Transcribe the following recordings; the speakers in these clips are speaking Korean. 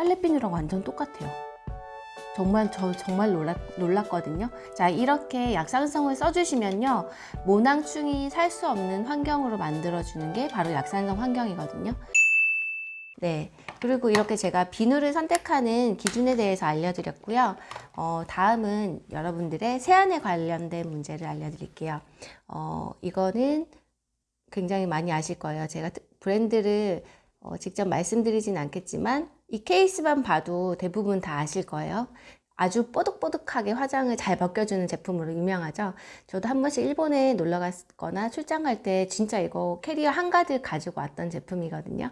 빨래비누랑 완전 똑같아요. 정말 저 정말 놀랐, 놀랐거든요. 자 이렇게 약산성을 써주시면요 모낭충이 살 수 없는 환경으로 만들어주는 게 바로 약산성 환경이거든요. 네 그리고 이렇게 제가 비누를 선택하는 기준에 대해서 알려드렸고요. 어, 다음은 여러분들의 세안에 관련된 문제를 알려드릴게요. 어, 이거는 굉장히 많이 아실 거예요. 제가 브랜드를 어, 직접 말씀드리진 않겠지만 이 케이스만 봐도 대부분 다 아실 거예요. 아주 뽀득뽀득하게 화장을 잘 벗겨주는 제품으로 유명하죠. 저도 한 번씩 일본에 놀러 갔거나 출장 갈 때 진짜 이거 캐리어 한가득 가지고 왔던 제품이거든요.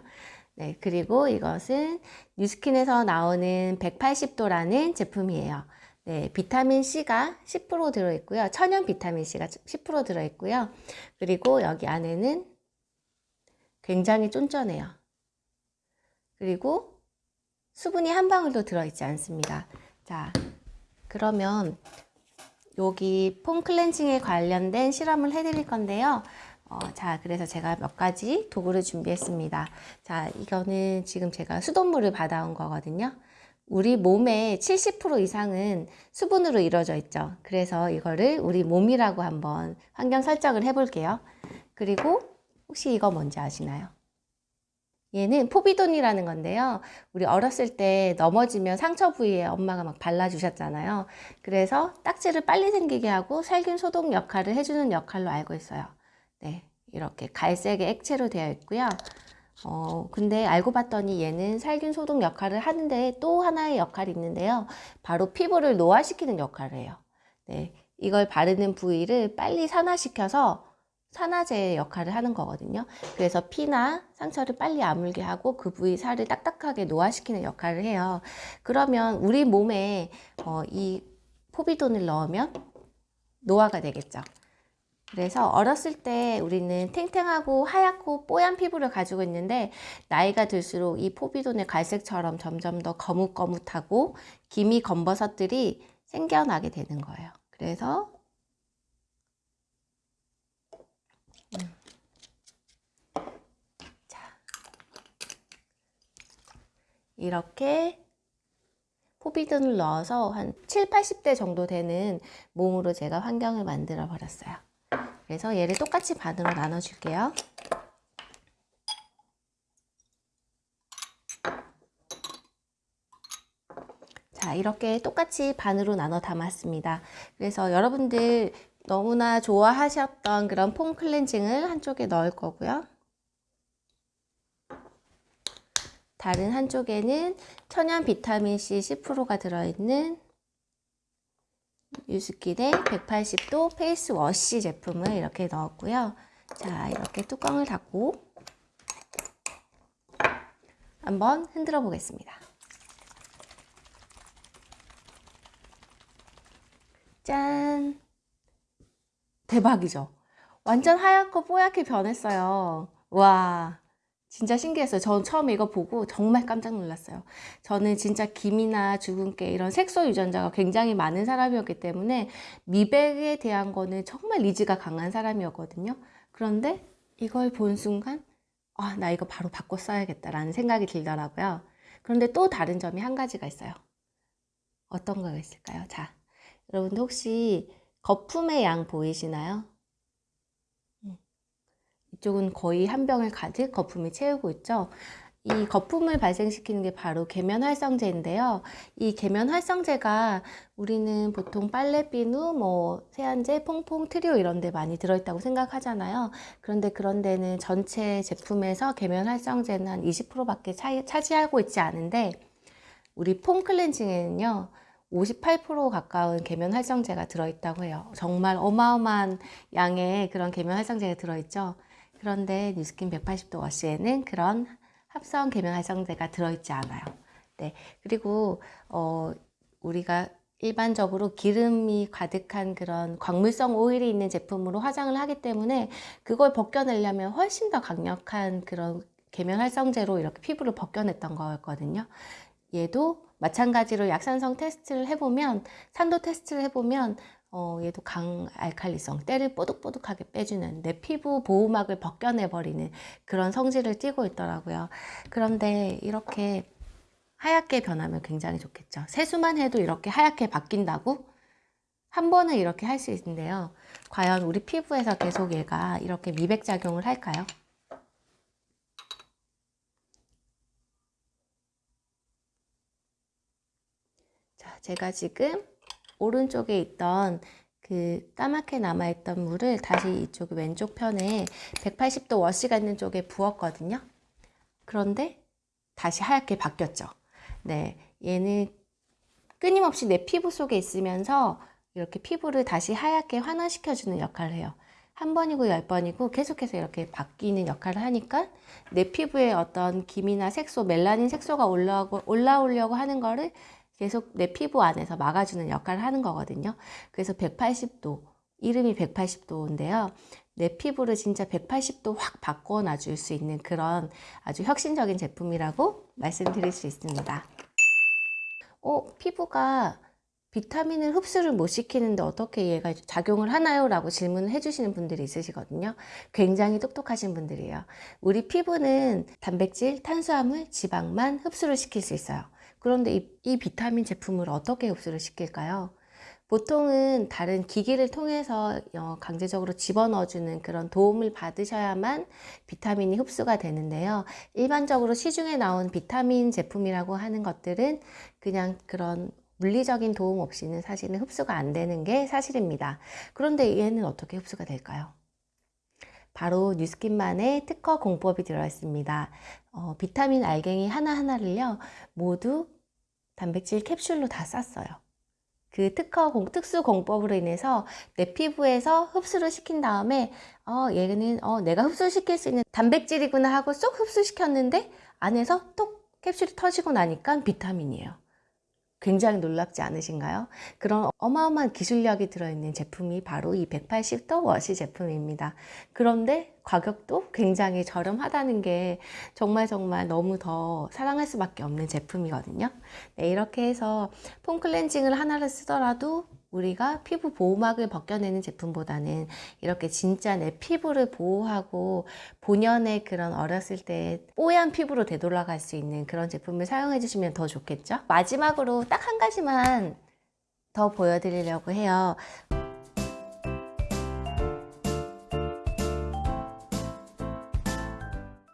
네, 그리고 이것은 뉴스킨에서 나오는 180도라는 제품이에요. 네, 비타민C가 10% 들어있고요. 천연 비타민C가 10% 들어있고요. 그리고 여기 안에는 굉장히 쫀쫀해요. 그리고 수분이 한 방울도 들어있지 않습니다. 자, 그러면 여기 폼 클렌징에 관련된 실험을 해드릴 건데요. 어, 자, 그래서 제가 몇 가지 도구를 준비했습니다. 자, 이거는 지금 제가 수돗물을 받아온 거거든요. 우리 몸의 70% 이상은 수분으로 이루어져 있죠. 그래서 이거를 우리 몸이라고 한번 환경 설정을 해볼게요. 그리고 혹시 이거 뭔지 아시나요? 얘는 포비돈이라는 건데요. 우리 어렸을 때 넘어지면 상처 부위에 엄마가 막 발라주셨잖아요. 그래서 딱지를 빨리 생기게 하고 살균 소독 역할을 해주는 역할로 알고 있어요. 네, 이렇게 갈색의 액체로 되어 있고요. 어, 근데 알고 봤더니 얘는 살균 소독 역할을 하는데 또 하나의 역할이 있는데요. 바로 피부를 노화시키는 역할을 해요. 네, 이걸 바르는 부위를 빨리 산화시켜서 산화제 역할을 하는 거거든요. 그래서 피나 상처를 빨리 아물게 하고 그 부위 살을 딱딱하게 노화시키는 역할을 해요. 그러면 우리 몸에 어, 이 포비돈을 넣으면 노화가 되겠죠. 그래서 어렸을 때 우리는 탱탱하고 하얗고 뽀얀 피부를 가지고 있는데 나이가 들수록 이 포비돈의 갈색처럼 점점 더 거뭇거뭇하고 기미 검버섯들이 생겨나게 되는 거예요. 그래서 이렇게 포비든을 넣어서 한 7, 80대 정도 되는 몸으로 제가 환경을 만들어 버렸어요. 그래서 얘를 똑같이 반으로 나눠 줄게요. 자 이렇게 똑같이 반으로 나눠 담았습니다. 그래서 여러분들 너무나 좋아하셨던 그런 foam cleansing을 한쪽에 넣을 거고요. 다른 한쪽에는 천연 비타민C 10%가 들어있는 유스킨의 180도 face wash 제품을 이렇게 넣었고요. 자, 이렇게 뚜껑을 닫고 한번 흔들어 보겠습니다. 짠! 대박이죠? 완전 하얗고 뽀얗게 변했어요. 와, 진짜 신기했어요. 전 처음에 이거 보고 정말 깜짝 놀랐어요. 저는 진짜 김이나 주근깨 이런 색소 유전자가 굉장히 많은 사람이었기 때문에 미백에 대한 거는 정말 니즈가 강한 사람이었거든요. 그런데 이걸 본 순간 아, 나 이거 바로 바꿔 써야겠다라는 생각이 들더라고요. 그런데 또 다른 점이 한 가지가 있어요. 어떤 거가 있을까요? 자, 여러분들 혹시 거품의 양 보이시나요? 이쪽은 거의 한 병을 가득 거품이 채우고 있죠. 이 거품을 발생시키는 게 바로 계면 활성제인데요. 이 계면 활성제가 우리는 보통 빨래비누, 뭐 세안제, 퐁퐁, 트리오 이런 데 많이 들어있다고 생각하잖아요. 그런데 그런 데는 전체 제품에서 계면 활성제는 한 20%밖에 차지하고 있지 않은데 우리 폼 클렌징에는요. 58% 가까운 계면 활성제가 들어있다고 해요. 정말 어마어마한 양의 그런 계면 활성제가 들어있죠. 그런데 뉴스킨 180도 워시에는 그런 합성 계면 활성제가 들어있지 않아요. 네. 그리고 어, 우리가 일반적으로 기름이 가득한 그런 광물성 오일이 있는 제품으로 화장을 하기 때문에 그걸 벗겨내려면 훨씬 더 강력한 그런 계면 활성제로 이렇게 피부를 벗겨냈던 거였거든요. 얘도 마찬가지로 약산성 테스트를 해보면 산도 테스트를 해보면 어, 얘도 강 알칼리성, 때를 뽀득뽀득하게 빼주는 내 피부 보호막을 벗겨내버리는 그런 성질을 띠고 있더라고요. 그런데 이렇게 하얗게 변하면 굉장히 좋겠죠. 세수만 해도 이렇게 하얗게 바뀐다고? 한 번은 이렇게 할 수 있는데요. 과연 우리 피부에서 계속 얘가 이렇게 미백 작용을 할까요? 자, 제가 지금 오른쪽에 있던 그 까맣게 남아있던 물을 다시 이쪽 왼쪽 편에 180도 워시가 있는 쪽에 부었거든요. 그런데 다시 하얗게 바뀌었죠. 네, 얘는 끊임없이 내 피부 속에 있으면서 이렇게 피부를 다시 하얗게 환원시켜주는 역할을 해요. 한 번이고 열 번이고 계속해서 이렇게 바뀌는 역할을 하니까 내 피부에 어떤 김이나 색소, 멜라닌 색소가 올라오고, 올라오려고 하는 거를 계속 내 피부 안에서 막아주는 역할을 하는 거거든요. 그래서 180도, 이름이 180도인데요. 내 피부를 진짜 180도 확 바꿔 줄수 있는 그런 아주 혁신적인 제품이라고 말씀드릴 수 있습니다. 어, 피부가 비타민을 흡수를 못 시키는데 어떻게 얘가 작용을 하나요? 라고 질문을 해주시는 분들이 있으시거든요. 굉장히 똑똑하신 분들이에요. 우리 피부는 단백질, 탄수화물, 지방만 흡수를 시킬 수 있어요. 그런데 이, 이 비타민 제품을 어떻게 흡수를 시킬까요? 보통은 다른 기기를 통해서 어, 강제적으로 집어넣어주는 그런 도움을 받으셔야만 비타민이 흡수가 되는데요. 일반적으로 시중에 나온 비타민 제품이라고 하는 것들은 그냥 그런 물리적인 도움 없이는 사실은 흡수가 안 되는 게 사실입니다. 그런데 얘는 어떻게 흡수가 될까요? 바로 뉴스킨만의 특허 공법이 들어있습니다. 어, 비타민 알갱이 하나하나를요, 모두 단백질 캡슐로 다 쌌어요. 그 특허 공, 특수 공법으로 인해서 내 피부에서 흡수를 시킨 다음에 어 얘는 어 내가 흡수시킬 수 있는 단백질이구나 하고 쏙 흡수시켰는데 안에서 톡 캡슐이 터지고 나니까 비타민이에요. 굉장히 놀랍지 않으신가요? 그런 어마어마한 기술력이 들어있는 제품이 바로 이 180도 워시 제품입니다. 그런데 가격도 굉장히 저렴하다는 게 정말 정말 너무 더 사랑할 수밖에 없는 제품이거든요. 네, 이렇게 해서 폼 클렌징을 하나를 쓰더라도 우리가 피부 보호막을 벗겨내는 제품보다는 이렇게 진짜 내 피부를 보호하고 본연의 그런 어렸을 때 뽀얀 피부로 되돌아갈 수 있는 그런 제품을 사용해 주시면 더 좋겠죠? 마지막으로 딱 한 가지만 더 보여드리려고 해요.